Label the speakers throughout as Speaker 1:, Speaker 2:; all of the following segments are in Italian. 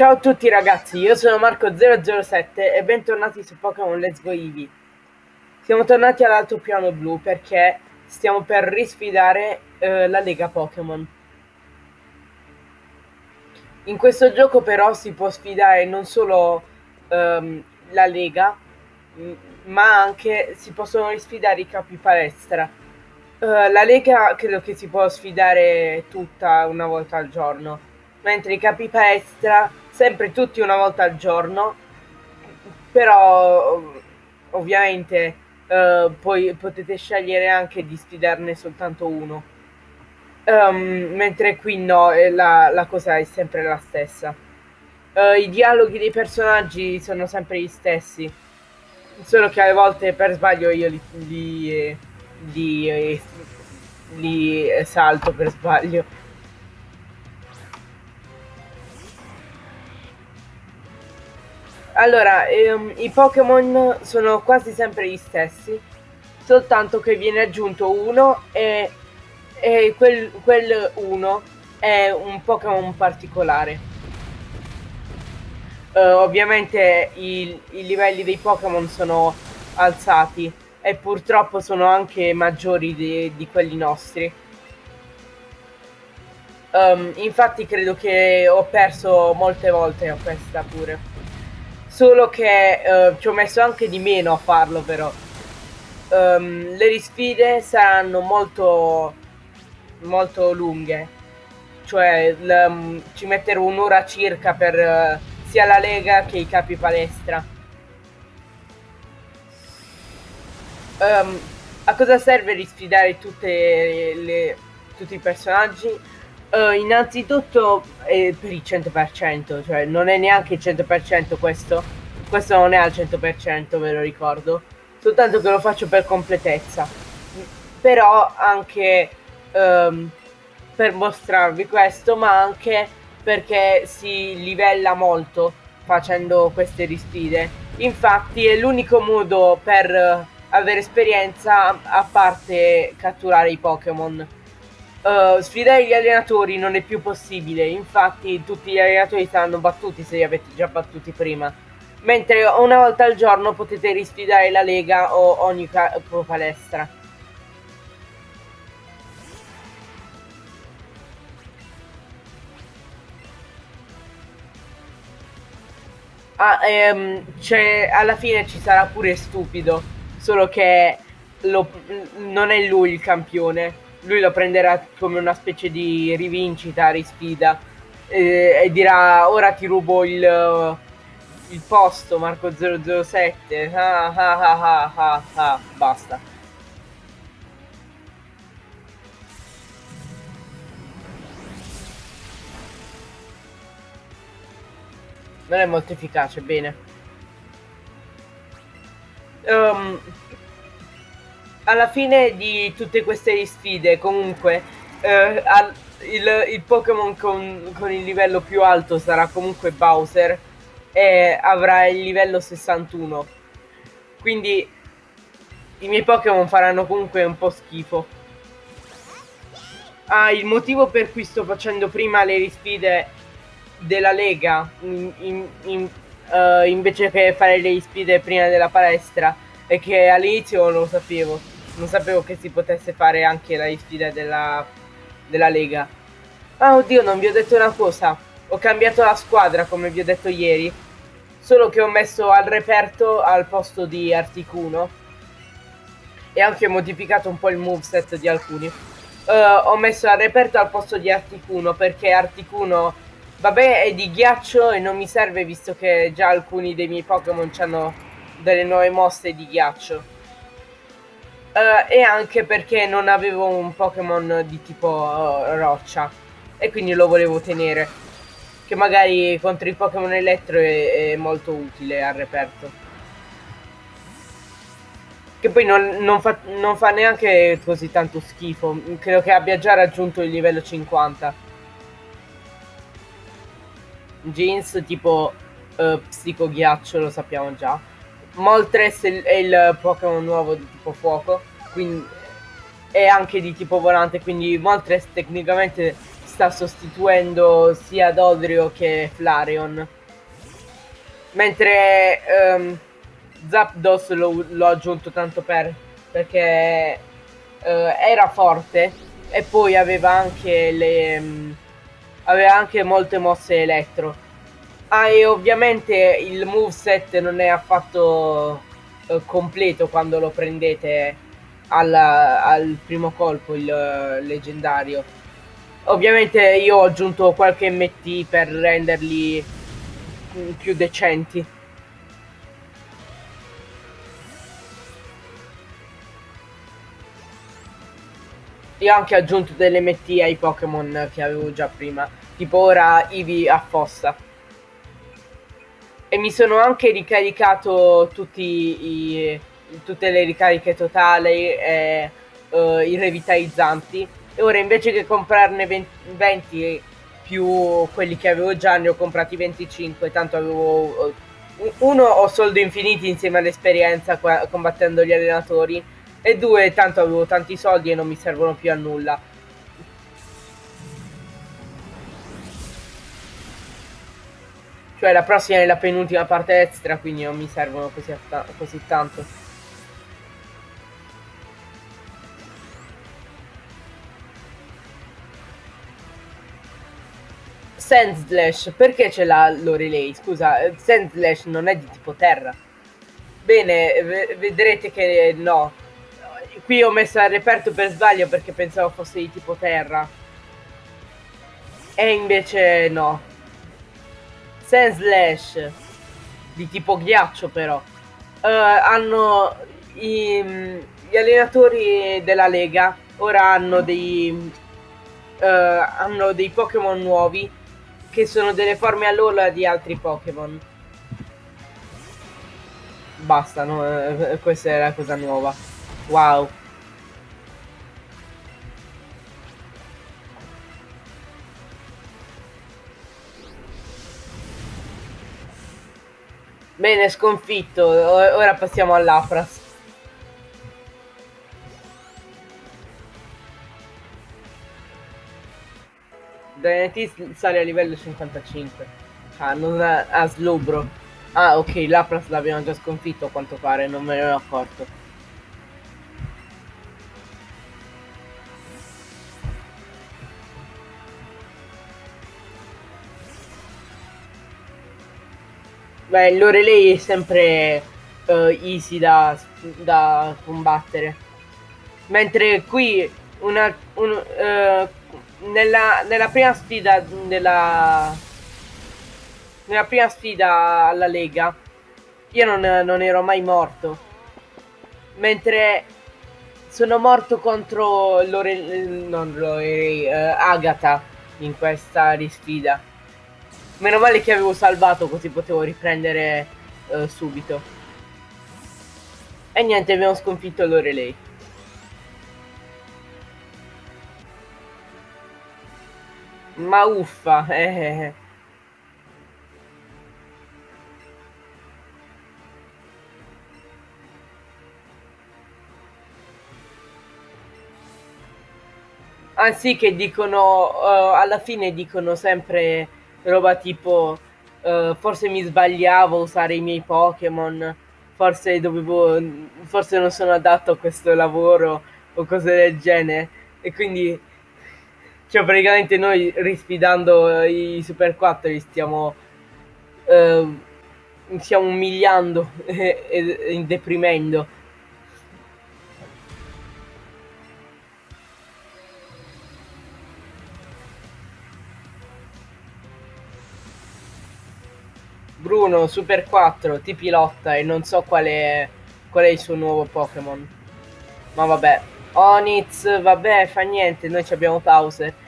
Speaker 1: Ciao a tutti ragazzi, io sono Marco007 e bentornati su Pokémon Let's Go Eevee. Siamo tornati all'altopiano blu perché stiamo per risfidare eh, la Lega Pokémon. In questo gioco però si può sfidare non solo ehm, la Lega, ma anche si possono risfidare i capi palestra. Uh, la Lega credo che si può sfidare tutta una volta al giorno, mentre i capi palestra sempre tutti una volta al giorno, però ovviamente uh, poi potete scegliere anche di sfidarne soltanto uno. Um, mentre qui no, la, la, cosa è sempre la stessa. Uh, I dialoghi dei personaggi sono sempre gli stessi, solo che alle volte per sbaglio io li, li, li, li salto per sbaglio. Allora, ehm, i Pokémon sono quasi sempre gli stessi, soltanto che viene aggiunto uno e, e quel, quel uno è un Pokémon particolare. Uh, ovviamente i, i, livelli dei Pokémon sono alzati e purtroppo sono anche maggiori di, di quelli nostri. Um, infatti credo che ho perso molte volte a questa pure solo che uh, ci ho messo anche di meno a farlo però. Um, le risfide saranno molto, molto lunghe, cioè um, ci metterò un'ora circa per uh, sia la lega che i capi palestra. Um, a cosa serve risfidare tutte le, tutti i personaggi? Uh, innanzitutto eh, per il 100%, cioè non è neanche il 100% questo, questo non è al 100% ve lo ricordo, soltanto che lo faccio per completezza, però anche um, per mostrarvi questo, ma anche perché si livella molto facendo queste risfide. Infatti è l'unico modo per avere esperienza a parte catturare i Pokémon. Uh, sfidare gli allenatori non è più possibile, infatti tutti gli allenatori saranno battuti se li avete già battuti prima. Mentre una volta al giorno potete risfidare la Lega o ogni palestra. Ah, ehm, alla fine ci sarà pure stupido, solo che lo, non è lui il campione lui lo prenderà come una specie di rivincita, risfida eh, e dirà ora ti rubo il, il posto Marco 007 ah, ah, ah, ah, ah, basta. Non è molto efficace, bene. Um, alla fine di tutte queste sfide, comunque, eh, il, il Pokémon con, con, il livello più alto sarà comunque Bowser e avrà il livello 61. Quindi i miei Pokémon faranno comunque un po' schifo. Ah, il motivo per cui sto facendo prima le risfide della Lega in, in, in, uh, invece che fare le sfide prima della palestra è che all'inizio non lo sapevo non sapevo che si potesse fare anche la sfida della, della Lega. Ah, oddio, non vi ho detto una cosa. Ho cambiato la squadra, come vi ho detto ieri. Solo che ho messo al reperto al posto di Articuno. E anche ho modificato un po' il moveset di alcuni. Uh, ho messo al reperto al posto di Articuno perché Articuno, vabbè, è di ghiaccio e non mi serve visto che già alcuni dei miei Pokémon hanno delle nuove mosse di ghiaccio. Uh, e anche perché non avevo un Pokémon di tipo uh, roccia e quindi lo volevo tenere che magari contro i Pokémon elettro è, è, molto utile al reperto. Che poi non, non, fa, non, fa, neanche così tanto schifo. Credo che abbia già raggiunto il livello 50 Jeans tipo uh, psicoghiaccio lo sappiamo già. Moltres è il Pokémon nuovo di tipo fuoco, quindi è anche di tipo volante, quindi Moltres tecnicamente sta sostituendo sia Dodrio che Flareon. Mentre um, Zapdos l'ho aggiunto tanto per perché uh, era forte e poi aveva anche le um, aveva anche molte mosse elettro. Ah, e ovviamente il moveset non è affatto uh, completo quando lo prendete al, al primo colpo, il uh, leggendario. Ovviamente io ho aggiunto qualche MT per renderli più decenti. Io ho anche aggiunto delle MT ai Pokémon che avevo già prima, tipo ora Eevee a fossa. E mi sono anche ricaricato tutti i, tutte le ricariche totali e uh, i revitalizzanti. E ora invece che comprarne 20, 20 più quelli che avevo già, ne ho comprati 25, tanto avevo... Uh, uno, ho soldi infiniti insieme all'esperienza combattendo gli allenatori e due, tanto avevo tanti soldi e non mi servono più a nulla. Cioè la prossima è la penultima parte extra, quindi non mi servono così, così tanto. Sandslash, perché ce l'ha Lorelei? Scusa, Sandslash non è di tipo terra. Bene, vedrete che no, Qui ho messo al reperto per sbaglio perché pensavo fosse di tipo terra. E invece no. Sandslash. Di tipo ghiaccio però. Uh, hanno i, gli allenatori della Lega. Ora hanno dei... Uh, hanno dei Pokémon nuovi. Che sono delle forme all'ola di altri Pokémon. Basta, no? Uh, questa è la cosa nuova. Wow. Bene, sconfitto. Ora passiamo all'Apras. Dynatis sale a livello 55. Ah, non ha, ha Slowbro. Ah, ok, l'Apras l'abbiamo già sconfitto a quanto pare, non me ne ero accorto. Beh, Lorelei è sempre uh, easy da, da, combattere. Mentre qui una, un, uh, nella, nella, prima sfida della, nella prima sfida alla Lega io non, non ero mai morto. Mentre sono morto contro Lore, non Lorelei, uh, Agatha in questa risfida. Meno male che avevo salvato così potevo riprendere uh, subito. E niente, abbiamo sconfitto Lorelei. Ma uffa, eh. Anzi che dicono, uh, alla fine dicono sempre roba tipo uh, forse mi sbagliavo a usare i miei Pokémon, forse dovevo, forse non sono adatto a questo lavoro o cose del genere. E quindi, cioè praticamente noi risfidando i Super 4 li stiamo, uh, stiamo umiliando e, e, deprimendo. Bruno Super 4 ti pilotta e non so qual è, qual è il suo nuovo Pokémon. Ma vabbè. Onitz, vabbè, fa niente, noi abbiamo pause.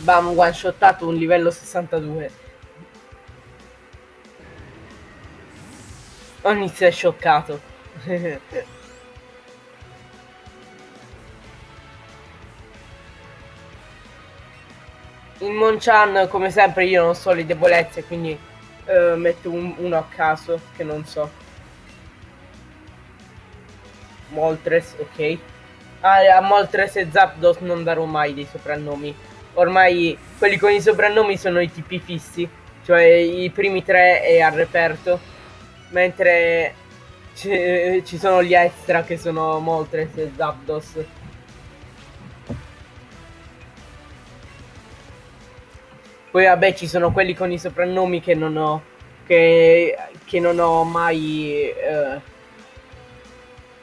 Speaker 1: Bam, one shottato un livello 62. Onitz è scioccato. in Monchan come sempre io non so le debolezze quindi uh, metto un, uno a caso che non so. Moltres, ok. Ah, a Moltres e Zapdos non darò mai dei soprannomi. Ormai quelli con i soprannomi sono i tipi fissi, cioè i primi tre è al reperto, mentre ci sono gli extra che sono Moltres e Zapdos. Poi vabbè ci sono quelli con i soprannomi che non ho, che, che non ho mai... Eh,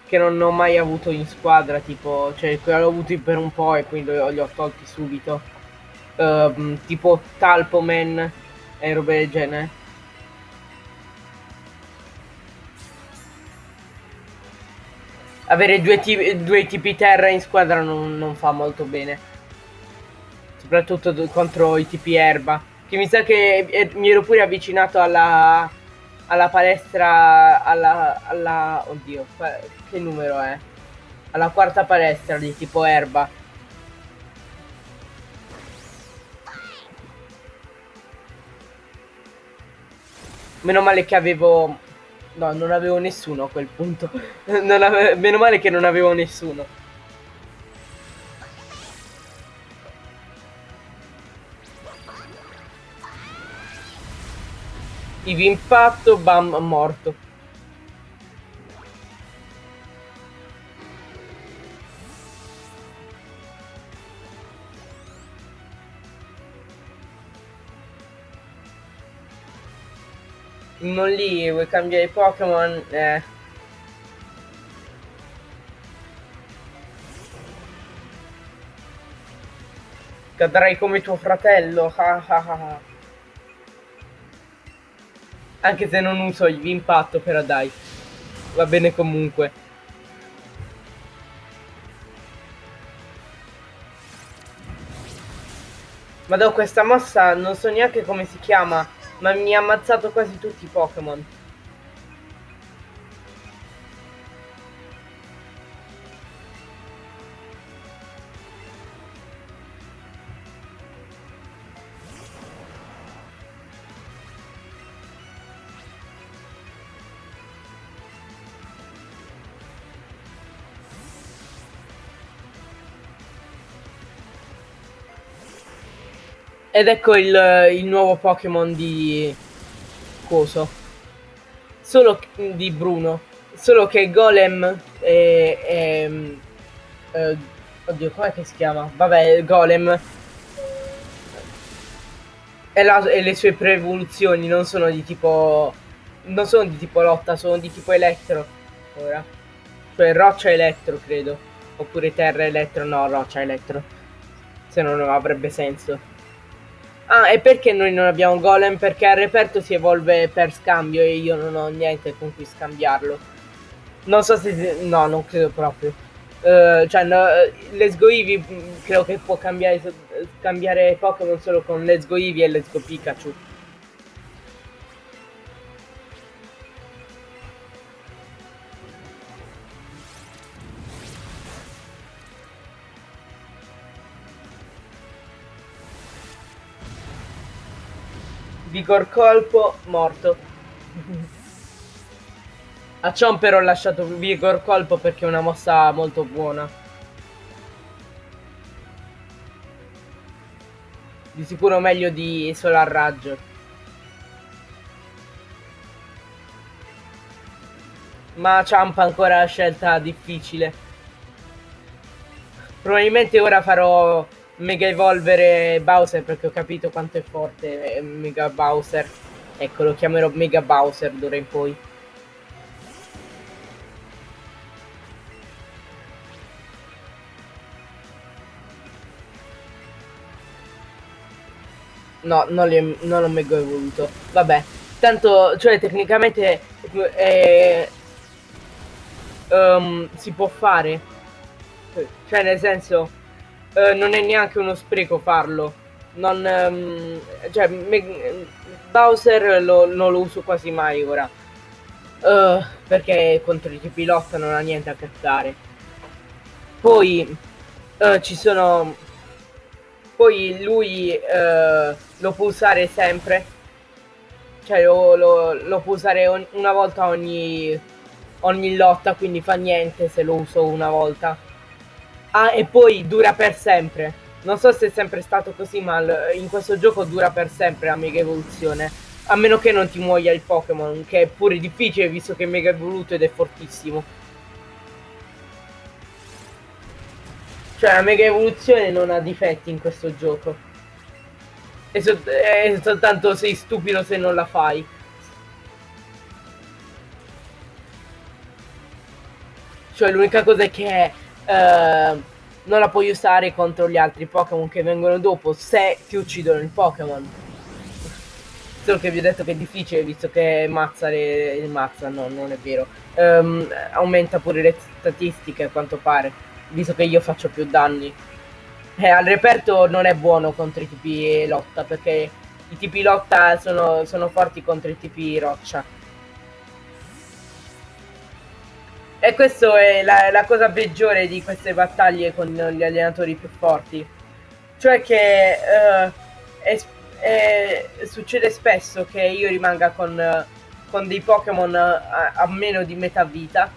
Speaker 1: che non ho mai avuto in squadra, tipo, cioè l'ho avuti per un po' e quindi li ho tolti subito. Uh, tipo Talpoman e robe del genere. Avere due tipi, due tipi terra in squadra non, non fa molto bene. Soprattutto contro i tipi erba. Che mi sa che mi ero pure avvicinato alla, alla palestra, alla, alla... Oddio, che numero è? Alla quarta palestra di tipo erba. Meno male che avevo... No, non avevo nessuno a quel punto. ave... Meno male che non avevo nessuno. Ivi impatto, bam, morto. Non lì, vuoi cambiare Pokémon? Eh. Cadrai come tuo fratello. Ah ah ah. Anche se non uso il impatto, però dai. Va bene comunque. Ma da questa mossa non so neanche come si chiama, ma mi ha ammazzato quasi tutti i Pokémon. Ed ecco il, il nuovo Pokémon di... Coso. Solo di Bruno. Solo che Golem è... è eh, oddio, com'è che si chiama? Vabbè, Golem. E, la, e le sue pre-evoluzioni non sono di tipo... Non sono di tipo lotta, sono di tipo elettro. Ora. Cioè roccia elettro, credo. Oppure terra elettro, no, roccia elettro. Se no non avrebbe senso. Ah, e perché noi non abbiamo golem? Perché al reperto si evolve per scambio e io non ho niente con cui scambiarlo. Non so se... no, non credo proprio. Uh, cioè, no, Let's Go Eevee mm, credo che può cambiare, cambiare Pokémon solo con Let's Go Eevee e Let's Go Pikachu. Vigor colpo, morto. A Chomper ho lasciato Vigor colpo perché è una mossa molto buona. Di sicuro meglio di Solar Raggio. Ma Champa ancora la scelta difficile. Probabilmente ora farò Mega evolvere Bowser perché ho capito quanto è forte Mega Bowser. Ecco, lo chiamerò Mega Bowser d'ora in poi. No, non, li, non l'ho mega evoluto. Vabbè. Tanto, cioè, tecnicamente eh, um, si può fare. Cioè, nel senso, eh, non è neanche uno spreco farlo. Non, um, cioè, me, Bowser lo, non lo uso quasi mai ora. Uh, perché contro i tipi lotta non ha niente a che fare. Poi uh, ci sono. Poi lui uh, lo può usare sempre. cioè lo, lo, lo può usare una volta ogni, ogni lotta, quindi fa niente se lo uso una volta. Ah, e poi dura per sempre. Non so se è sempre stato così, ma in questo gioco dura per sempre la mega evoluzione. A meno che non ti muoia il Pokémon, che è pure difficile visto che è mega evoluto ed è fortissimo. Cioè la mega evoluzione non ha difetti in questo gioco. È, sol soltanto sei stupido se non la fai. Cioè l'unica cosa è che... Uh, non la puoi usare contro gli altri Pokémon che vengono dopo se ti uccidono il Pokémon. Solo che vi ho detto che è difficile visto che mazza le... mazza, no, non è vero. Um, aumenta pure le statistiche a quanto pare, visto che io faccio più danni. E al reperto non è buono contro i tipi lotta, perché i tipi lotta sono, sono forti contro i tipi roccia. E questa è la, la, cosa peggiore di queste battaglie con gli allenatori più forti. Cioè che uh, è, è, succede spesso che io rimanga con, con dei Pokémon a, a, meno di metà vita.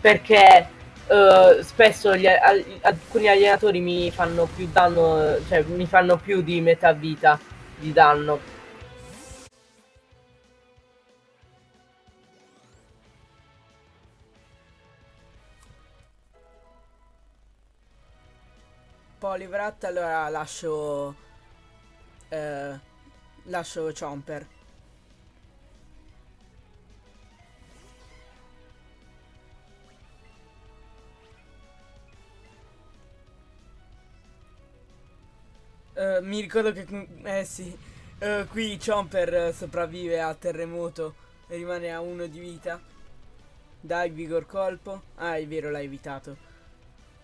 Speaker 1: Perché uh, spesso gli, alcuni allenatori mi fanno più danno, cioè mi fanno più di metà vita di danno. Polivrat, allora lascio... Eh, lascio Chomper. Uh, mi ricordo che... Eh sì. Uh, qui Chomper sopravvive a terremoto e rimane a uno di vita. Dai, vigor colpo. Ah, è vero, l'hai evitato.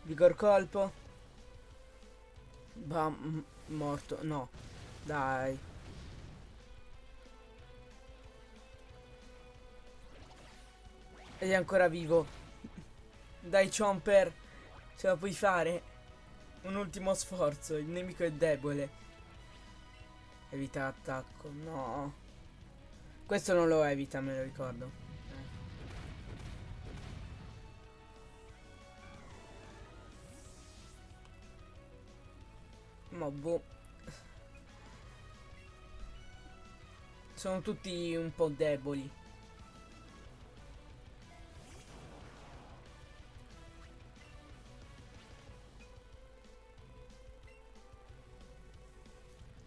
Speaker 1: Vigor colpo. Bam, morto. No. Dai. Ed è ancora vivo. Dai, Chomper. Ce la puoi fare. Un ultimo sforzo. Il nemico è debole. Evita attacco. No. Questo non lo evita, me lo ricordo. Ma boh. Sono tutti un po' deboli.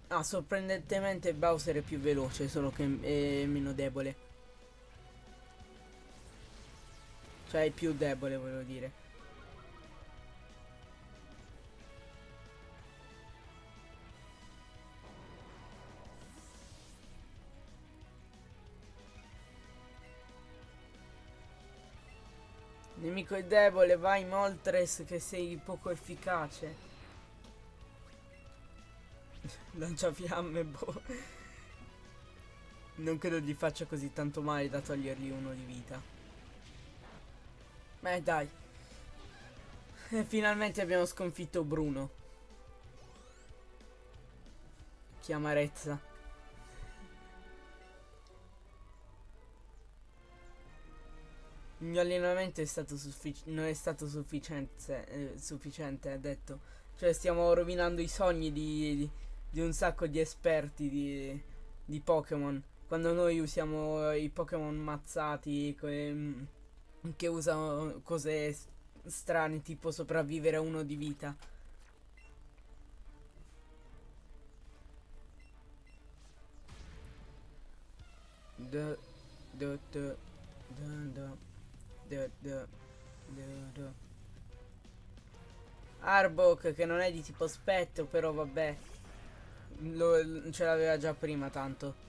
Speaker 1: Ah, sorprendentemente Bowser è più veloce, solo che è meno debole. Cioè è più debole, volevo dire. Nemico è debole, vai Moltres che sei poco efficace. Lancia fiamme, boh. Non credo gli faccia così tanto male da togliergli uno di vita. Beh, dai. E finalmente abbiamo sconfitto Bruno. Che amarezza. Il mio allenamento è stato non è stato sufficiente, eh, sufficiente, ha detto. Cioè stiamo rovinando i sogni di, di, di un sacco di esperti di, di Pokémon. Quando noi usiamo i Pokémon mazzati que, che usano cose strane tipo sopravvivere a uno di vita. Da, da, da, da, da. Arbok che non è di tipo spettro però vabbè. Lo, ce l'aveva già prima tanto.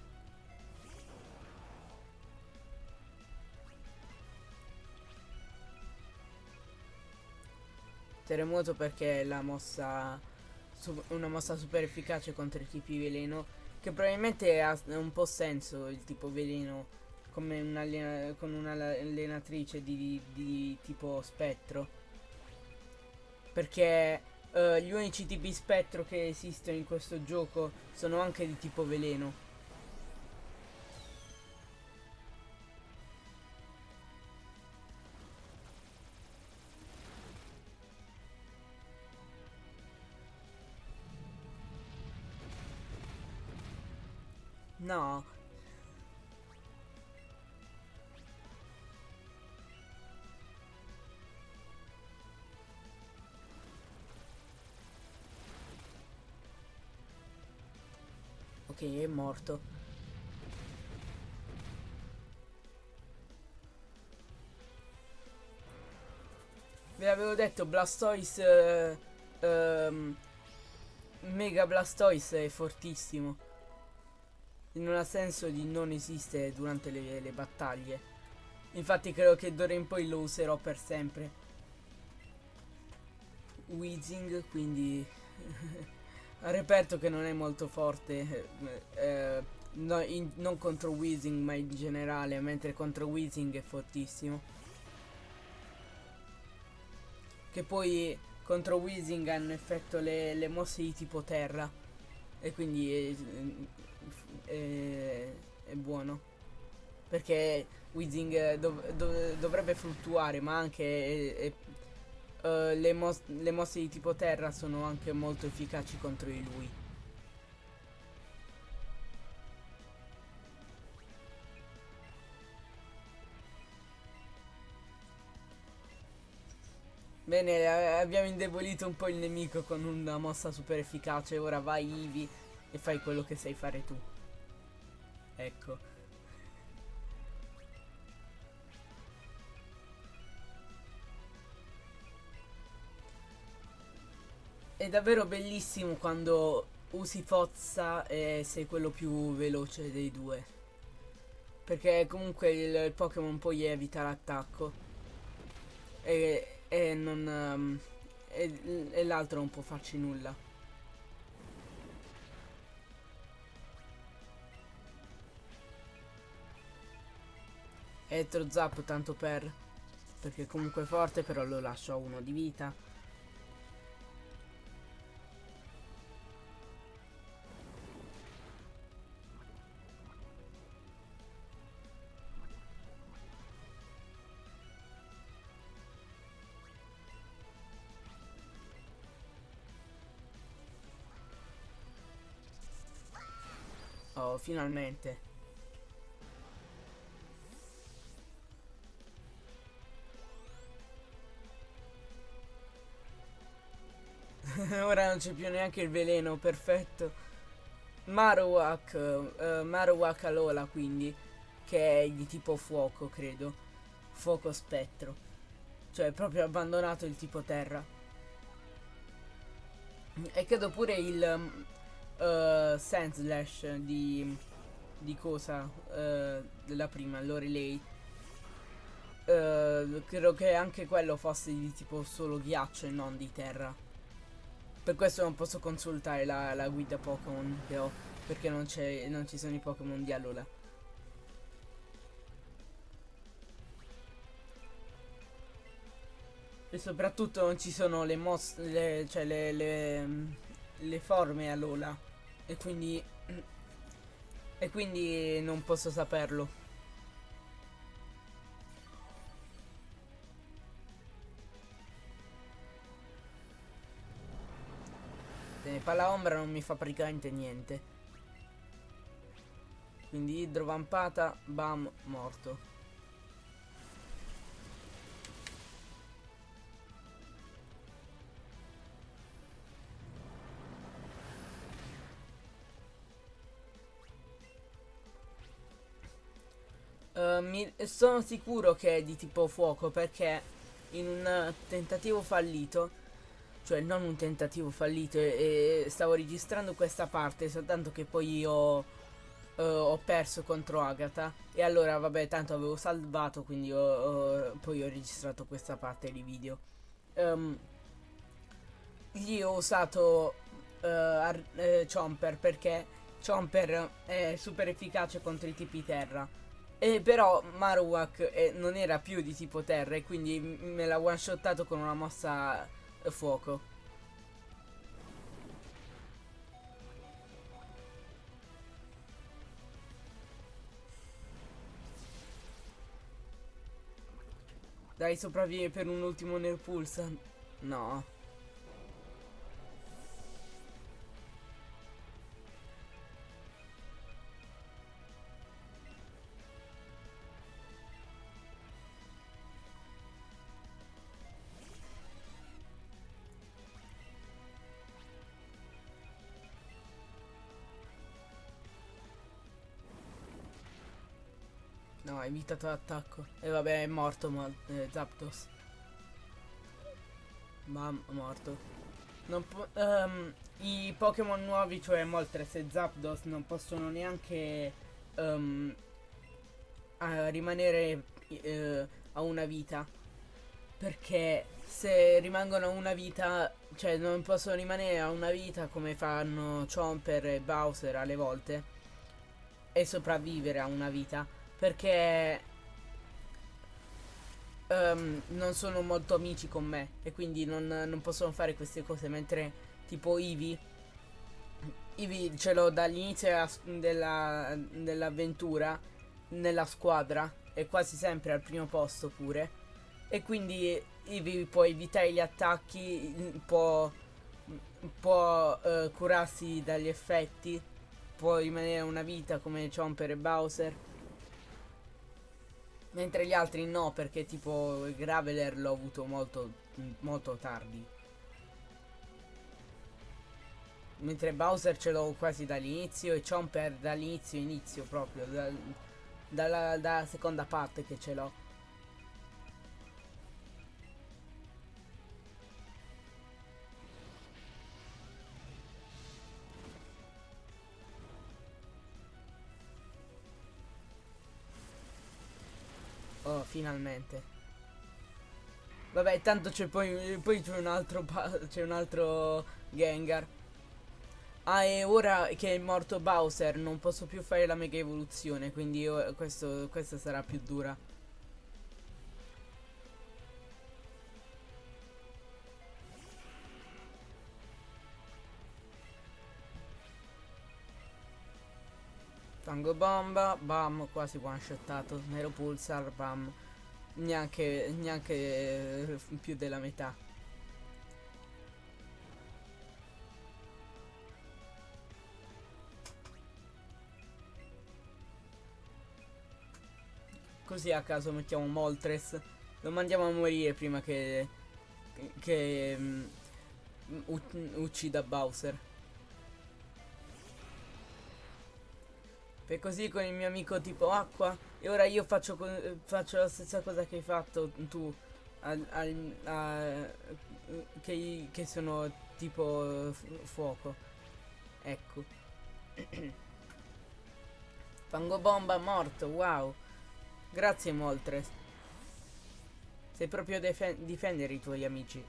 Speaker 1: Terremoto perché è la mossa una mossa super efficace contro i tipi veleno che probabilmente ha un po' senso il tipo veleno come un con un'allenatrice di, di, di, tipo spettro. Perché uh, gli unici tipi spettro che esistono in questo gioco sono anche di tipo veleno.
Speaker 2: No, Ok, è morto. Ve l'avevo detto, Blastoise... eh, ehm, Mega Blastoise è fortissimo. Non ha senso di non esistere durante le, le battaglie. Infatti credo che d'ora in poi lo userò per sempre. Weezing, quindi... reperto che non è molto forte. eh, eh, no- in- non contro Weezing, ma in generale, mentre contro Weezing è fortissimo. Che poi contro Weezing hanno effetto le, le mosse di tipo terra. E quindi è, è- è buono. Perché Weezing dov- dov- dovrebbe fluttuare, ma anche è- eh, le, mos- le mosse di tipo terra sono anche molto efficaci contro di lui. Bene, abbiamo indebolito un po' il nemico con una mossa super efficace. Ora vai Ivi e fai quello che sai fare tu. Ecco. È davvero bellissimo quando usi Fozza e sei quello più veloce dei due. Perché comunque il, il Pokémon poi evita l'attacco. E, e non... ehm, e, e l'altro non può farci nulla. Elettro Zap tanto per... Perché comunque è forte però lo lascio a uno di vita. Finalmente. Ora non c'è più neanche il veleno, perfetto. Marowak, eh, Marowak Alola quindi, che è di tipo fuoco, credo. Fuoco spettro. Cioè, proprio abbandonato il tipo terra. E credo pure il um, eh, Sandslash di, di cosa? eh, della prima, Lorelei. Eh, credo che anche quello fosse di tipo solo ghiaccio e non di terra. Per questo non posso consultare la, la guida Pokémon che ho. Perché non, non ci sono i Pokémon di Alola. E soprattutto non ci sono le mosse, cioè le, le, le forme Alola. E quindi... E quindi non posso saperlo. Bene, palla ombra non mi fa praticamente niente. Quindi idrovampata, bam, morto. Mi- sono sicuro che è di tipo fuoco perché in un tentativo fallito, cioè non un tentativo fallito, e, e stavo registrando questa parte soltanto che poi ho, eh, ho perso contro Agatha e allora vabbè tanto avevo salvato quindi ho- ho- poi ho registrato questa parte di video. Ehm, gli ho usato ar- eh, Chomper perché Chomper è super efficace contro i tipi terra. E però Marowak eh, non era più di tipo terra e quindi me l'ha one shottato con una mossa eh, fuoco. Dai, sopravvive per un ultimo Nerpulsa. No. Evitato l'attacco. E vabbè, è morto ma, eh, Zapdos. Ma morto. Um, I Pokémon nuovi, cioè Moltres e Zapdos, non possono neanche um, rimanere uh, a una vita. Perché se rimangono a una vita, cioè non possono rimanere a una vita come fanno Chomper e Bowser alle volte e sopravvivere a una vita. Perché um, non sono molto amici con me e quindi non, non possono fare queste cose mentre tipo Ivi Ivi ce l'ho dall'inizio della, dell'avventura nella squadra e quasi sempre al primo posto pure e quindi Ivi può evitare gli attacchi può, può uh, curarsi dagli effetti può rimanere una vita come Chomper e Bowser Mentre gli altri no, perché tipo Graveler l'ho avuto molto, molto tardi. Mentre Bowser ce l'ho quasi dall'inizio e Chomper dall'inizio inizio proprio, da, dalla, dalla seconda parte che ce l'ho. Finalmente. Vabbè, tanto c'è poi, poi c'è un altro c'è un altro Gengar. Ah, e ora che è morto Bowser non posso più fare la mega evoluzione, quindi io, questo, questa sarà più dura. Fango bomba, bam, quasi one shotato. Nero pulsar, bam. Neanche, neanche eh, più della metà. Così a caso mettiamo Moltres. Lo mandiamo a morire prima che, che um, uccida Bowser. Per così con il mio amico tipo acqua e ora io faccio, faccio la stessa cosa che hai fatto tu al, al, a, che, che sono tipo fuoco. Ecco. Fango bomba morto, wow. Grazie Moltres. Sei proprio difendere i tuoi amici.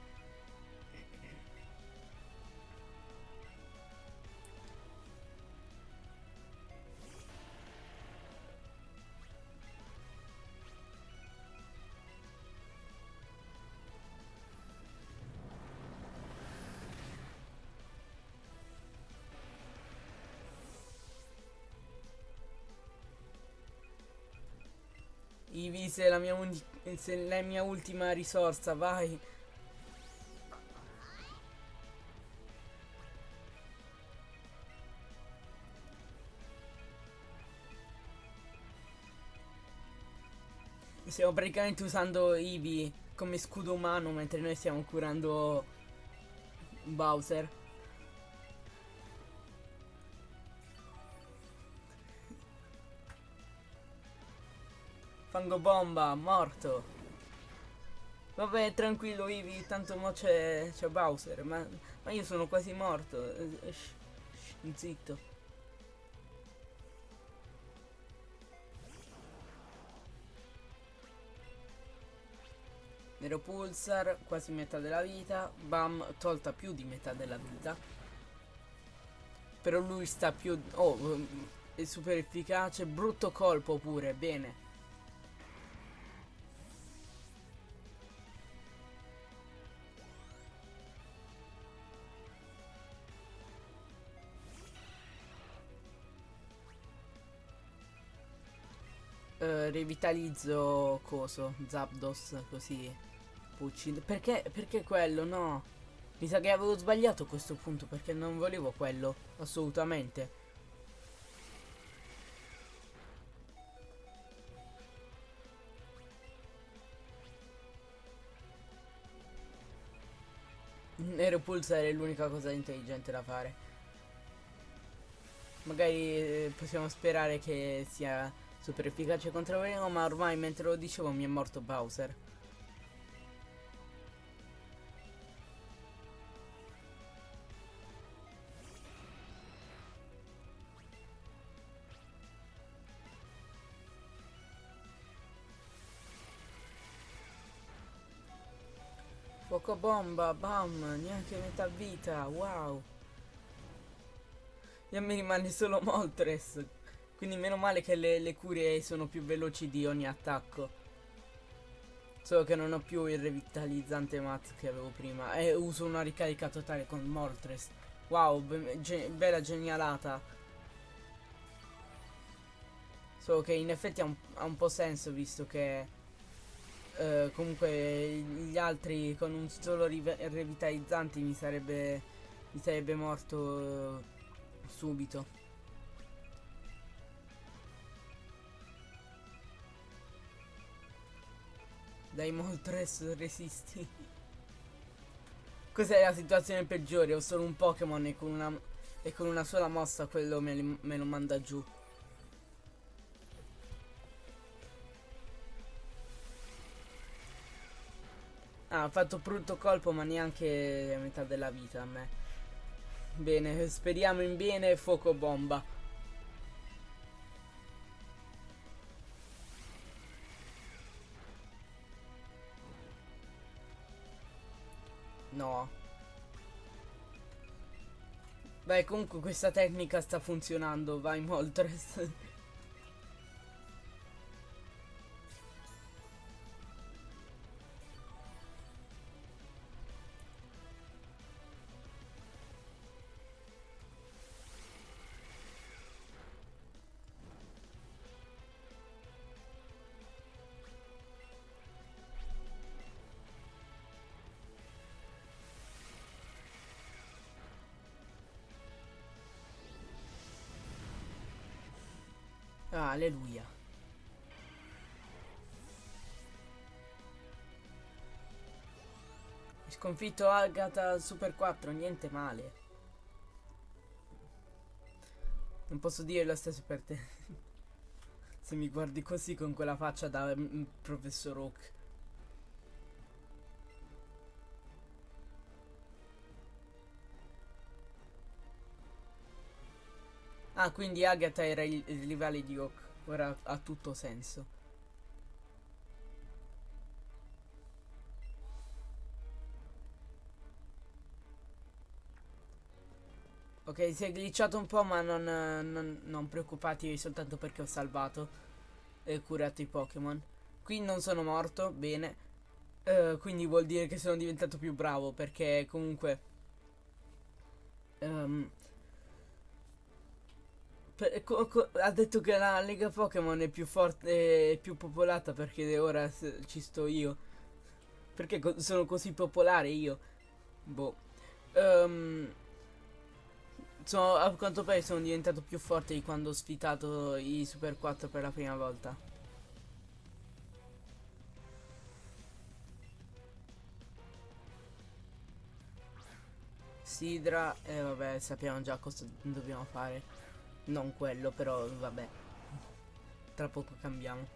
Speaker 2: Se la mia, se la mia ultima risorsa, vai. Stiamo praticamente usando Ivi come scudo umano mentre noi stiamo curando Bowser. Fango bomba, morto. Vabbè, tranquillo Ivi, tanto mo c'è Bowser, ma, ma, io sono quasi morto. Eh, zitto. Nero Pulsar, quasi metà della vita. Bam, tolta più di metà della vita. Però lui sta più... Oh, è super efficace. Brutto colpo pure, bene. Uh, revitalizzo coso, Zapdos, così uccido. Perché, perché quello? No. Mi sa che avevo sbagliato a questo punto perché non volevo quello, assolutamente. Nero Pulsare è l'unica cosa intelligente da fare. Magari eh, possiamo sperare che sia super efficace contro Veleno, ma ormai mentre lo dicevo mi è morto Bowser. Fuoco bomba, bam, neanche metà vita, wow. E me rimane solo Moltres. Quindi meno male che le, le cure sono più veloci di ogni attacco. Solo che non ho più il revitalizzante mat che avevo prima. E uso una ricarica totale con Moltres. Wow, be ge bella genialata. Solo che in effetti ha un, ha un po' senso visto che... Uh, comunque gli altri con un solo revitalizzante mi sarebbe mi sarebbe morto uh, subito dai Moltres resisti cos'è la situazione peggiore ho solo un Pokémon e con una e con una sola mossa quello me, me lo manda giù Ah, ha fatto brutto colpo ma neanche a metà della vita a me. Bene, speriamo in bene, fuoco bomba. Beh, comunque questa tecnica sta funzionando, vai Moltres. Alleluia. Sconfitto Agatha Super 4, niente male. Non posso dire lo stesso per te. Se mi guardi così con quella faccia da mm, professor Oak. Ah, quindi Agatha era il, il rivale di Oak. Ora ha tutto senso. Ok, si è glitchato un po', ma non, non, non preoccupatevi soltanto perché ho salvato e curato i Pokémon. Qui non sono morto, bene. Uh, quindi vuol dire che sono diventato più bravo, perché comunque... Um, per, co, co, ha detto che la Lega Pokémon è più forte e più popolata perché ora ci sto io. Perché co sono così popolare io? Boh. Um, so, a quanto pare sono diventato più forte di quando ho sfidato i Super 4 per la prima volta. Sidra, e eh, vabbè sappiamo già cosa dobbiamo fare. Non quello, però vabbè. Tra poco cambiamo.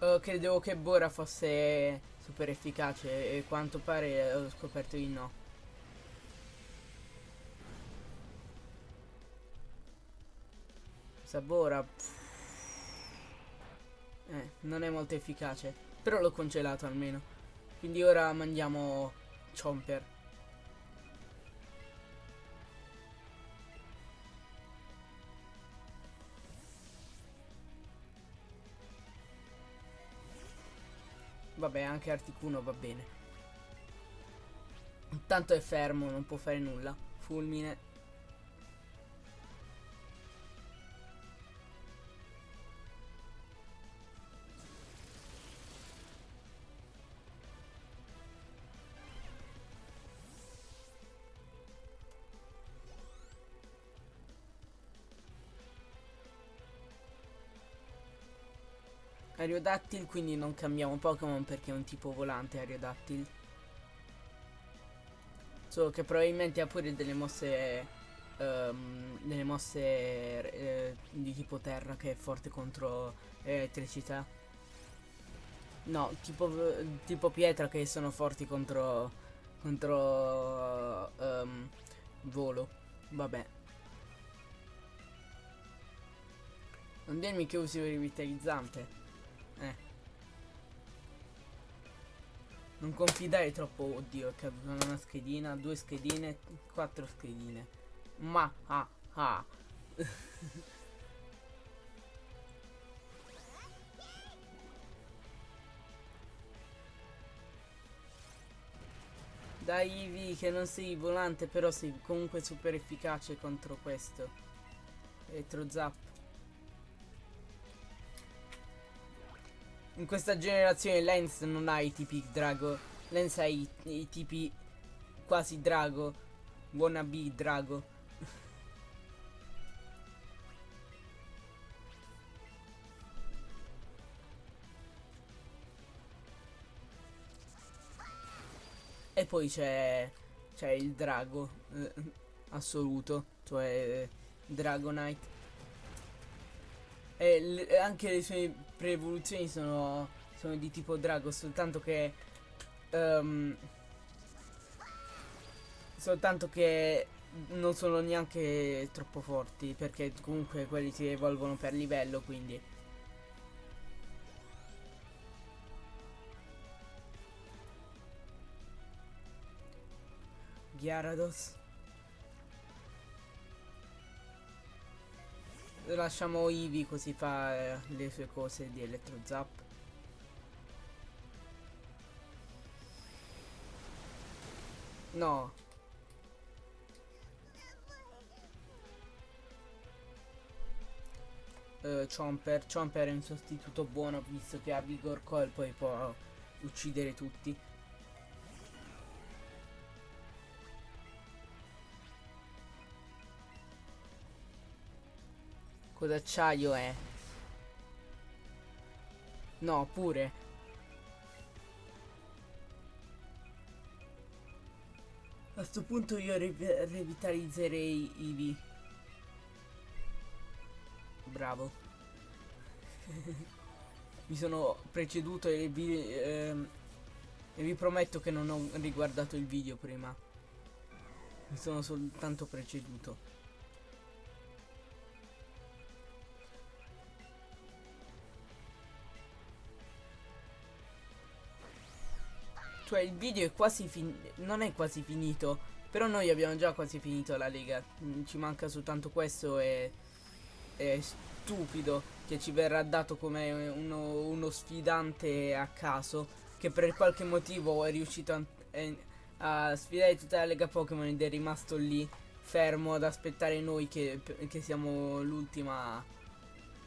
Speaker 2: Oh, credevo che Bora fosse super efficace e quanto pare ho scoperto di no. Sabora. Eh, non è molto efficace. Però l'ho congelato almeno. Quindi ora mandiamo Chomper. Vabbè, anche Articuno va bene. Intanto è fermo, non può fare nulla. Fulmine. Ariodactyl quindi non cambiamo Pokémon perché è un tipo volante Ariodactyl Solo che probabilmente ha pure delle mosse ehm, delle mosse eh, di tipo terra che è forte contro elettricità. No, tipo, tipo pietra che sono forti contro contro um, volo. Vabbè. Non dirmi che usi il rivitalizzante. Non confidare troppo, oddio, è caduta una schedina, due schedine, quattro schedine. Ma, ah, ah. Dai Ivi che non sei volante però sei comunque super efficace contro questo Elettro Zap In questa generazione Lens non ha i tipi Drago. Lens ha i, i tipi quasi Drago. Wannabe Drago. E poi c'è c'è il drago eh, assoluto, cioè eh, Dragonite. E anche le sue pre-evoluzioni sono, sono di tipo drago, soltanto che um, soltanto che non sono neanche troppo forti perché comunque quelli si evolvono per livello quindi. Gyarados Lasciamo Eevee così fa eh, le sue cose di Electro Zap. No. Uh, Chomper. Chomper è un sostituto buono visto che ha Vigor Coil poi può uccidere tutti Codacciaio è? No, pure. A sto punto io re revitalizzerei Ivi. Bravo. Mi sono preceduto e vi, ehm, e vi prometto che non ho riguardato il video prima. Mi sono soltanto preceduto. Cioè il video è quasi finito, non è quasi finito, però noi abbiamo già quasi finito la lega. Mm, ci manca soltanto questo e è stupido che ci verrà dato come uno, uno sfidante a caso che per qualche motivo è riuscito a, a sfidare tutta la lega Pokémon ed è rimasto lì fermo ad aspettare noi che, che siamo l'ultima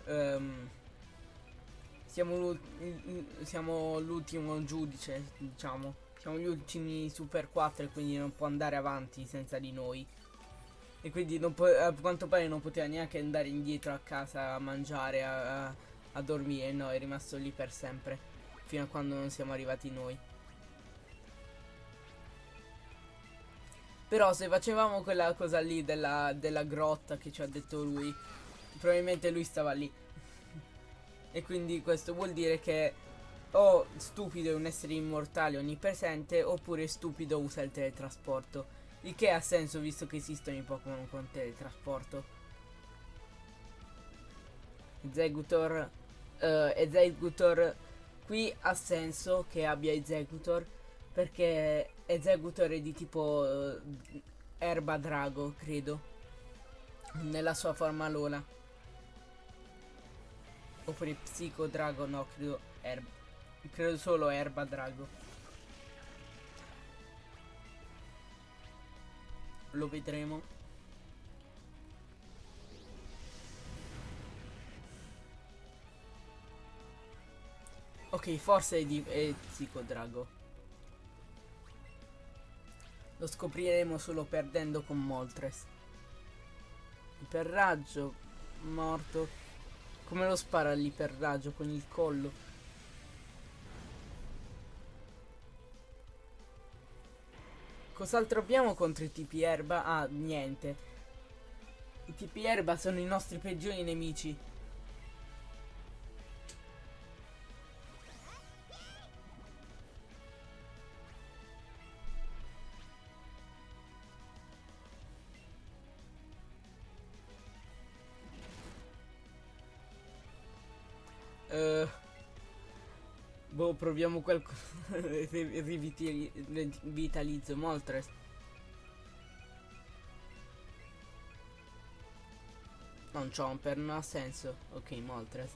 Speaker 2: um, siamo l'ultimo giudice, diciamo. Siamo gli ultimi Super 4 e quindi non può andare avanti senza di noi. E quindi a quanto pare non poteva neanche andare indietro a casa a mangiare, a, a, dormire. No, è rimasto lì per sempre. Fino a quando non siamo arrivati noi. Però se facevamo quella cosa lì della, della grotta che ci ha detto lui, probabilmente lui stava lì. E quindi questo vuol dire che o stupido è un essere immortale onnipresente oppure stupido usa il teletrasporto. Il che ha senso visto che esistono i Pokémon con teletrasporto. Executor uh, Executor qui ha senso che abbia Executor perché Executor è di tipo uh, erba drago credo nella sua forma lola Oppure Psico Drago, no, credo Erba. Credo solo Erba Drago. Lo vedremo. Ok, forse è di è Psico Drago. Lo scopriremo solo perdendo con Moltres. raggio morto. Come lo spara l'iperraggio con il collo? Cos'altro abbiamo contro i tipi erba? Ah, niente. I tipi erba sono i nostri peggiori nemici. Proviamo qualcosa. Rivitalizzo Moltres. Non Chomper, non ha senso. Ok, Moltres.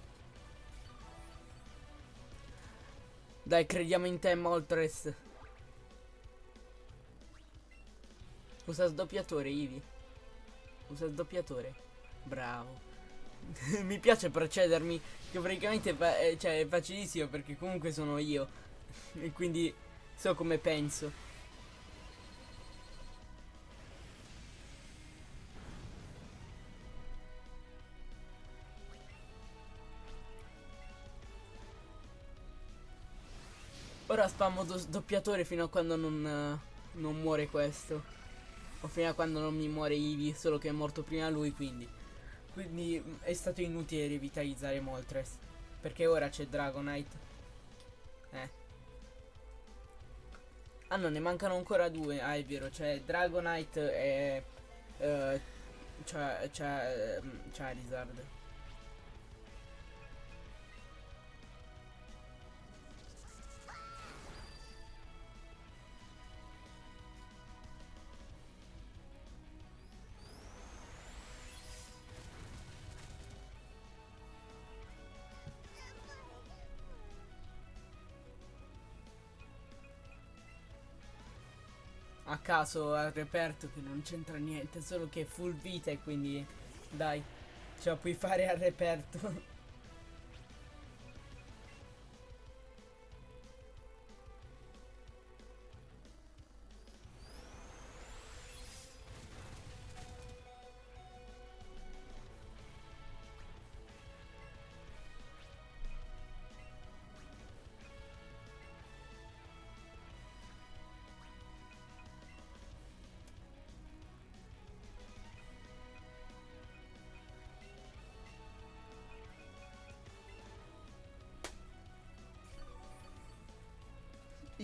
Speaker 2: Dai, crediamo in te, Moltres. Usa sdoppiatore, Ivi. Usa sdoppiatore. Bravo. Mi piace procedermi, che praticamente è, cioè, è facilissimo perché comunque sono io. e quindi so come penso. Ora spammo do doppiatore fino a quando non, uh, non muore questo. O fino a quando non mi muore Ivi, solo che è morto prima lui, quindi. Quindi mm, è stato inutile rivitalizzare Moltres. Perché ora c'è Dragonite. Eh. Ah no, ne mancano ancora due. Ah, è vero, c'è Dragonite e... Uh, Charizard. Caso al reperto che non c'entra niente, solo che è full vita e quindi dai, ce la puoi fare al reperto.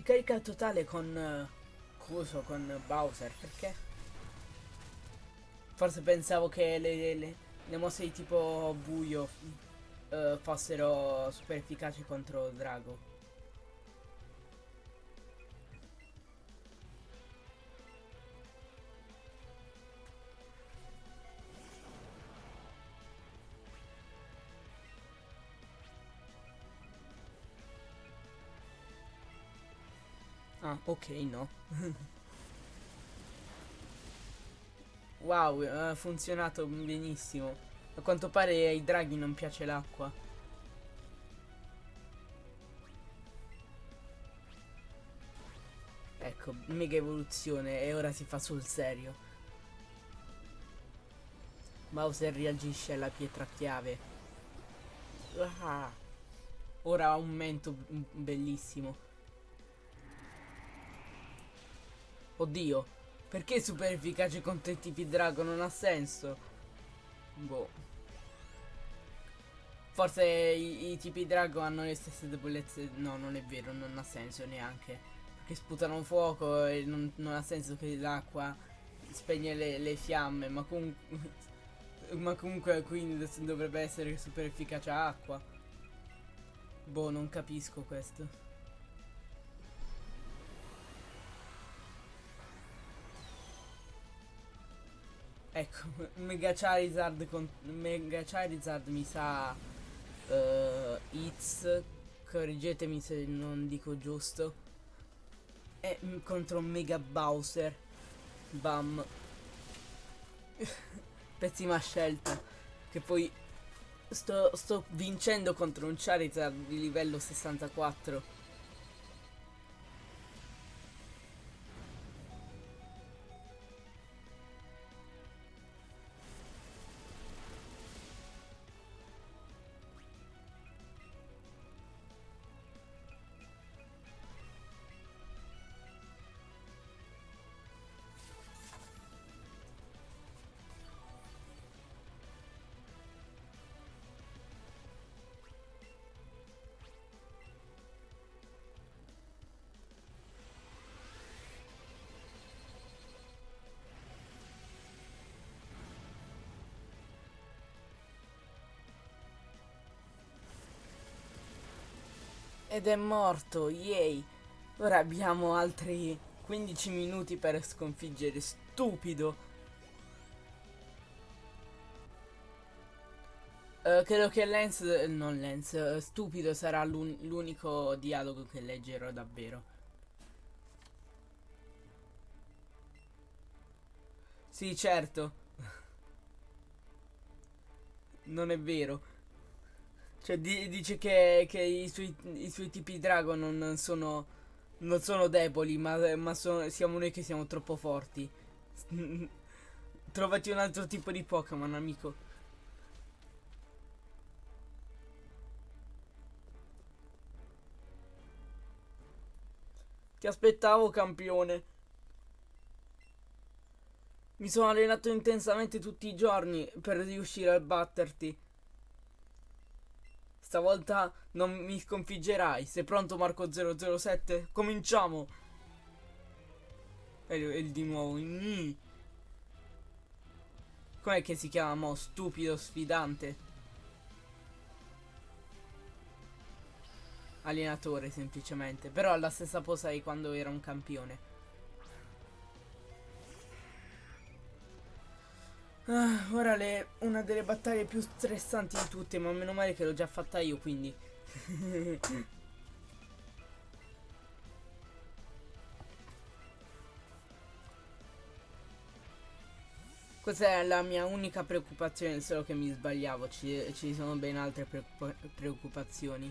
Speaker 2: Ricarica totale con... Uh, Coso, con Bowser, perché? Forse pensavo che le, le, le mosse di tipo buio uh, fossero super efficaci contro Drago. Ok, no. wow, ha funzionato benissimo. A quanto pare ai draghi non piace l'acqua. Ecco, mega evoluzione e ora si fa sul serio. Bowser reagisce alla pietra chiave. Ah. Ora ha un mento bellissimo. Oddio, perché super efficace contro i tipi drago? Non ha senso. Boh. Forse i, i, tipi drago hanno le stesse debolezze. No, non è vero, non ha senso neanche. Perché sputano fuoco e non, non ha senso che l'acqua spegne le, le, fiamme. Ma comunque. ma comunque quindi dovrebbe essere super efficace acqua. Boh, non capisco questo. Ecco, Mega Charizard con Mega Charizard mi sa uh, Hits, correggetemi se non dico giusto. E contro Mega Bowser. Bam. Pessima scelta. Che poi sto, sto vincendo contro un Charizard di livello 64. Ed è morto, yay! Ora abbiamo altri 15 minuti per sconfiggere stupido. Uh, credo che Lens, non Lens, uh, stupido sarà l'unico dialogo che leggerò davvero. Sì, certo. Non è vero. Cioè, di dice che, che i, suoi, i, suoi, tipi dragon non sono, non sono deboli, ma, ma sono, siamo noi che siamo troppo forti. Trovati un altro tipo di Pokémon, amico. Ti aspettavo, campione. Mi sono allenato intensamente tutti i giorni per riuscire a batterti. Stavolta non mi sconfiggerai. Sei pronto Marco 007? Cominciamo! E, e di nuovo. Mm. Com'è che si chiama mo? Stupido sfidante. Allenatore semplicemente. Però ha la stessa posa di quando era un campione. Ah, ora le, una delle battaglie più stressanti di tutte, ma meno male che l'ho già fatta io, quindi. Questa è la mia unica preoccupazione, solo che mi sbagliavo, ci, ci sono ben altre preoccupazioni.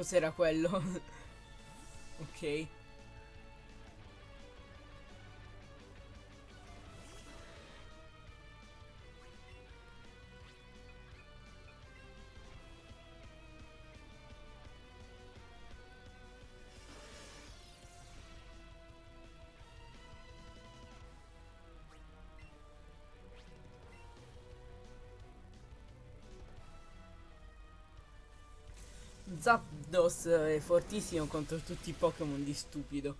Speaker 2: Cos'era quello? ok. Zapdos è fortissimo contro tutti i Pokémon di stupido.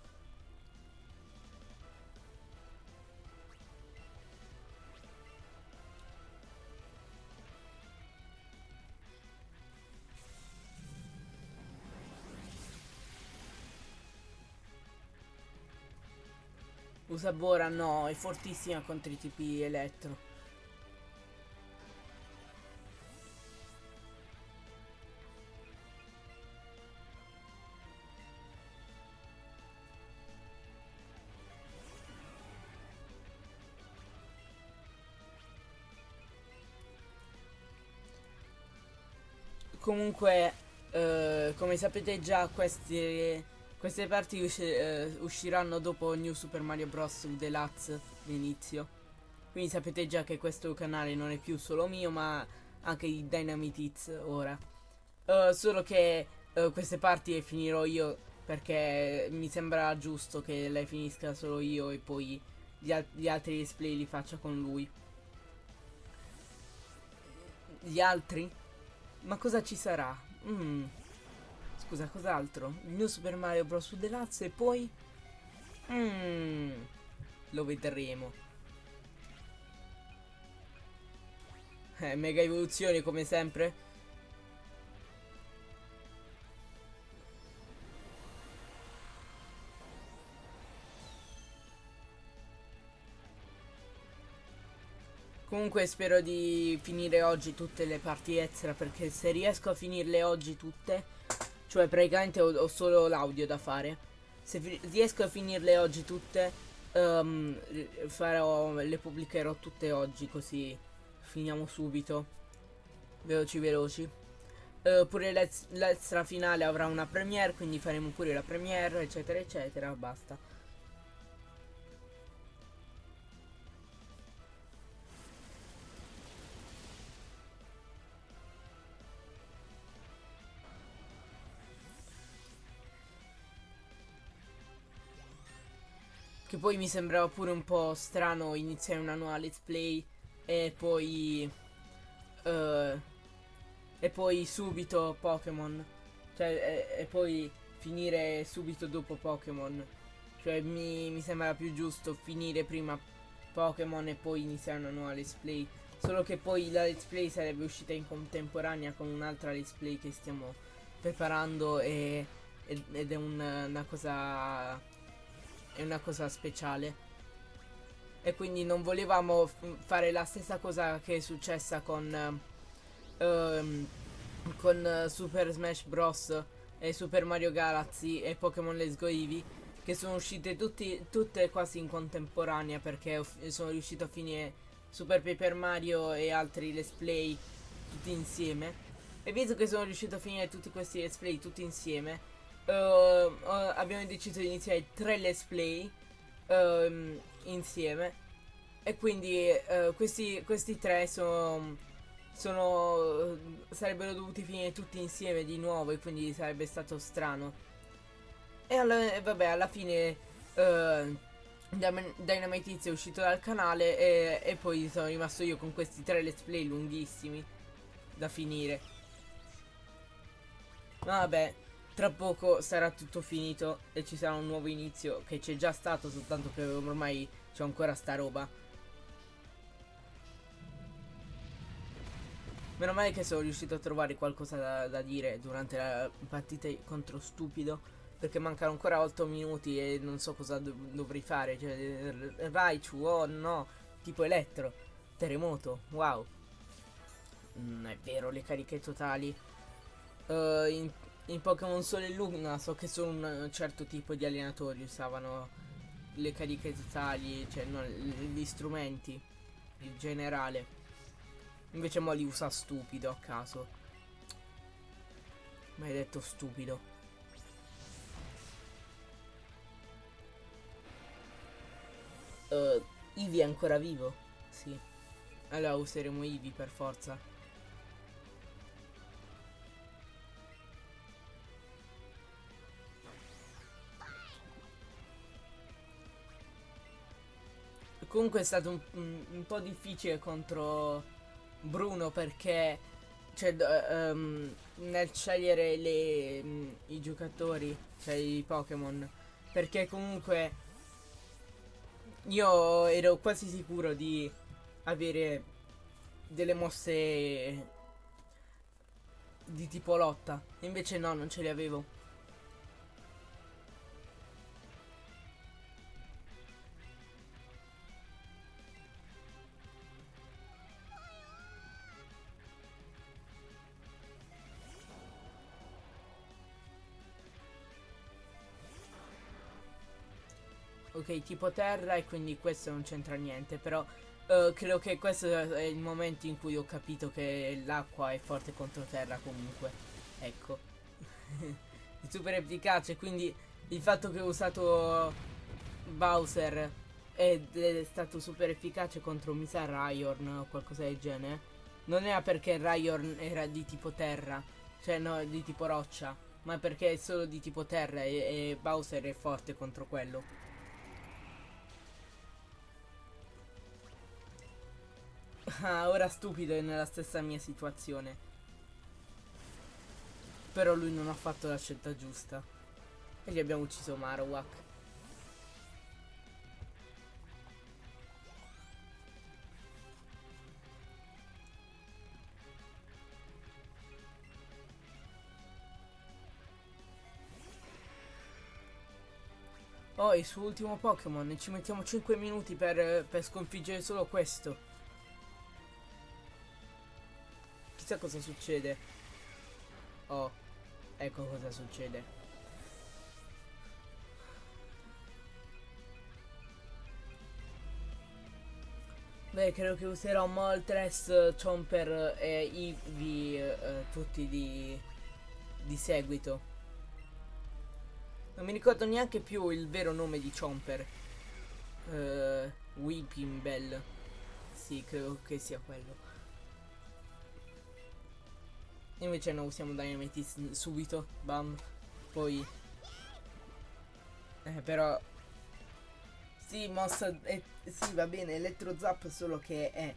Speaker 2: Usabora no, è fortissima contro i tipi elettro. Comunque, eh, come sapete già, queste, queste parti usci eh, usciranno dopo New Super Mario Bros. Deluxe l'inizio. Quindi sapete già che questo canale non è più solo mio, ma anche di Dynamite Hits ora. Uh, solo che uh, queste parti le finirò io perché mi sembra giusto che lei finisca solo io e poi gli, al gli altri display li faccia con lui. Gli altri? Ma cosa ci sarà? Mm. Scusa, cos'altro? New Super Mario Bros. Deluxe e poi... Mm. Lo vedremo. Eh, mega evoluzioni come sempre. Comunque spero di finire oggi tutte le parti extra perché se riesco a finirle oggi tutte, cioè praticamente ho, ho solo l'audio da fare, se riesco a finirle oggi tutte, um, farò, le pubblicherò tutte oggi così finiamo subito, veloci veloci. Uh, pure l'extra finale avrà una premiere, quindi faremo pure la premiere, eccetera eccetera, basta. Che poi mi sembrava pure un po' strano iniziare una nuova let's play e poi... Uh, e poi subito Pokémon. Cioè, e, e, poi finire subito dopo Pokémon. Cioè mi, mi sembra più giusto finire prima Pokémon e poi iniziare una nuova let's play. Solo che poi la let's play sarebbe uscita in contemporanea con un'altra let's play che stiamo preparando e, ed è un, una cosa è una cosa speciale. E quindi non volevamo fare la stessa cosa che è successa con um, con Super Smash Bros. e Super Mario Galaxy e Pokémon Let's Go Eevee che sono uscite tutti, tutte quasi in contemporanea perché sono riuscito a finire Super Paper Mario e altri let's play tutti insieme. E visto che sono riuscito a finire tutti questi let's play tutti insieme uh, abbiamo deciso di iniziare tre let's play uh, insieme. E quindi uh, questi, questi tre sono, sono sarebbero dovuti finire tutti insieme di nuovo e quindi sarebbe stato strano. E alla, vabbè, alla fine uh, Dynamite è uscito dal canale e, e poi sono rimasto io con questi tre let's play lunghissimi da finire. Vabbè, tra poco sarà tutto finito e ci sarà un nuovo inizio che c'è già stato soltanto che ormai c'è ancora sta roba. Meno male che sono riuscito a trovare qualcosa da, da dire durante la partita contro Stupido perché mancano ancora 8 minuti e non so cosa do dovrei fare. Cioè, Raichu, oh no, tipo elettro, terremoto, wow. Non è vero, le cariche totali. Uh, in Pokémon Sole e Luna so che solo un certo tipo di allenatori usavano le cariche totali, cioè no, gli strumenti, in generale. Invece mo li usa stupido a caso. Maledetto stupido. Uh, Ivi è ancora vivo? Sì. Allora useremo Ivi per forza. Comunque è stato un, un, po' difficile contro Bruno perché cioè, um, nel scegliere le, um, i giocatori, cioè i Pokémon, perché comunque io ero quasi sicuro di avere delle mosse di tipo lotta. Invece no, non ce le avevo. Tipo terra e quindi questo non c'entra niente, però uh, credo che questo è il momento in cui ho capito che l'acqua è forte contro terra comunque. Ecco. super efficace, quindi il fatto che ho usato Bowser ed è stato super efficace contro mi sa Ryorn o qualcosa del genere. Non era perché Ryorn era di tipo terra, cioè no, di tipo roccia, ma perché è solo di tipo terra e, e Bowser è forte contro quello. Ah, ora stupido è nella stessa mia situazione. Però lui non ha fatto la scelta giusta. E gli abbiamo ucciso Marowak. Oh, il suo ultimo Pokémon. Ci mettiamo 5 minuti per, per sconfiggere solo questo. Chissà cosa succede. Oh, ecco cosa succede. Beh, credo che userò Moltres, Chomper e Eevee eh, tutti di, di seguito. Non mi ricordo neanche più il vero nome di Chomper. Uh, Weeping Bell. Sì, credo che sia quello. Invece noi usiamo Dynamite subito. Bam. Poi... Eh, però... Sì, mossa... Eh, sì, va bene, Elettro Zap solo che è...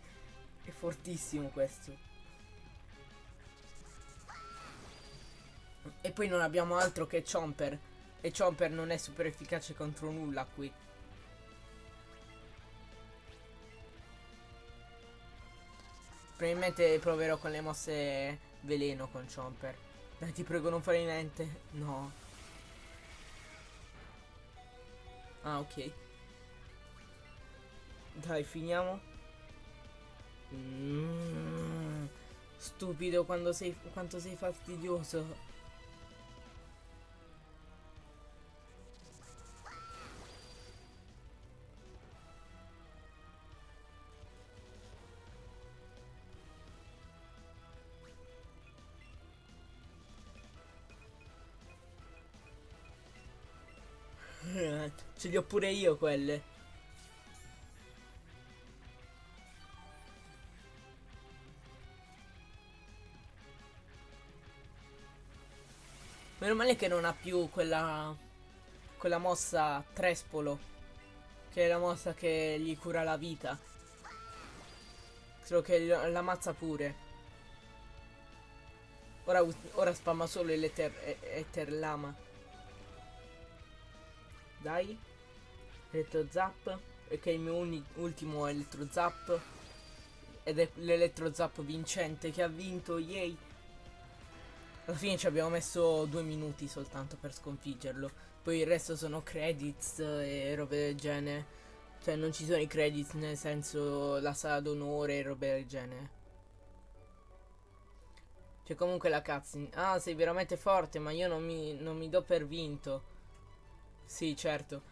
Speaker 2: È fortissimo questo. E poi non abbiamo altro che Chomper. E Chomper non è super efficace contro nulla qui. Probabilmente proverò con le mosse veleno con Chomper. Dai, ti prego non fare niente. No. Ah, ok. Dai, finiamo. Mm, stupido quando sei, quanto sei fastidioso. Li ho pure io quelle. Meno male che non ha più quella quella mossa trespolo che è la mossa che gli cura la vita. Solo che la mazza pure. Ora, ora spamma solo l'Eter Lama. Dai. Elettro Zap. È il mio ultimo Elettro Zap. Ed è l'Elettro Zap vincente che ha vinto. Yay. Alla fine ci abbiamo messo due minuti soltanto per sconfiggerlo. Poi il resto sono credits e robe del genere. Cioè non ci sono i credits nel senso la sala d'onore e robe del genere. C'è comunque la cutscene. Ah, sei veramente forte, ma io non mi, non mi do per vinto. Sì, certo.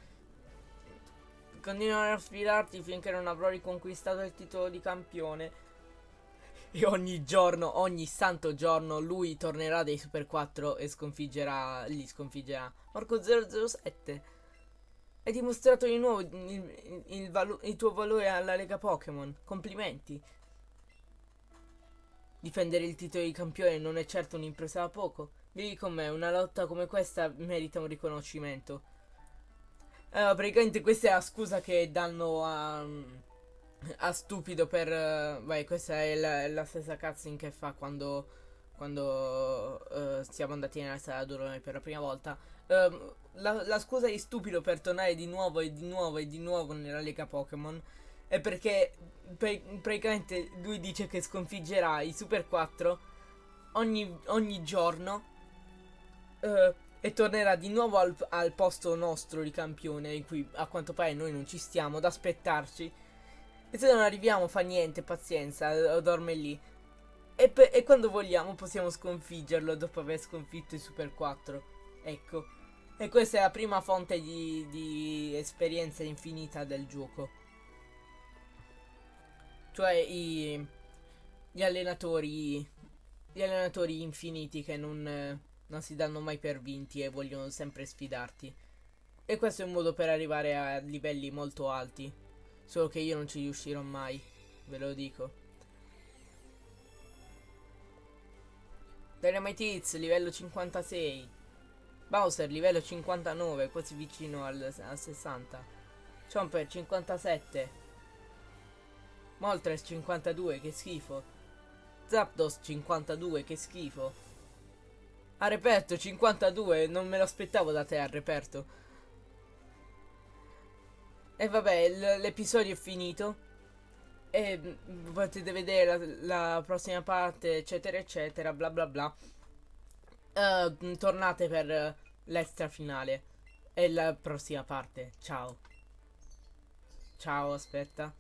Speaker 2: Continuerò a sfidarti finché non avrò riconquistato il titolo di campione. E ogni giorno, ogni santo giorno, lui tornerà dei Super 4 e sconfiggerà, li sconfiggerà. Marco 007. Hai dimostrato di nuovo il, il, il, il tuo valore alla Lega Pokémon. Complimenti. Difendere il titolo di campione non è certo un'impresa da poco. Vieni con me, una lotta come questa merita un riconoscimento. Uh, praticamente questa è la scusa che danno a, a Stupido per... Uh, vai, questa è la, la, stessa cutscene che fa quando, quando uh, siamo andati nella sala d'orone per la prima volta. Uh, la, la, scusa di Stupido per tornare di nuovo e di nuovo e di nuovo nella Lega Pokémon è perché praticamente lui dice che sconfiggerà i Super 4 ogni, ogni giorno. Uh, e tornerà di nuovo al, al, posto nostro di campione in cui a quanto pare noi non ci stiamo ad aspettarci. E se non arriviamo fa niente pazienza dorme lì. E, e quando vogliamo possiamo sconfiggerlo dopo aver sconfitto il Super 4 ecco. E questa è la prima fonte di, di esperienza infinita del gioco. Cioè i, gli allenatori gli allenatori infiniti che non non si danno mai per vinti e vogliono sempre sfidarti. E questo è un modo per arrivare a livelli molto alti. Solo che io non ci riuscirò mai, ve lo dico. Dynamite Hits, livello 56. Bowser, livello 59, quasi vicino al, al 60. Chomper, 57. Moltres, 52, che schifo. Zapdos, 52, che schifo. A reperto 52, non me lo aspettavo da te a reperto. E vabbè, l'episodio è finito. E mm, potete vedere la, la, prossima parte, eccetera, eccetera, bla bla bla. Uh, tornate per l'extra finale. E la prossima parte. Ciao. Ciao, aspetta.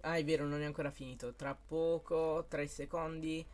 Speaker 2: Ah, è vero, non è ancora finito. Tra poco, 3 secondi.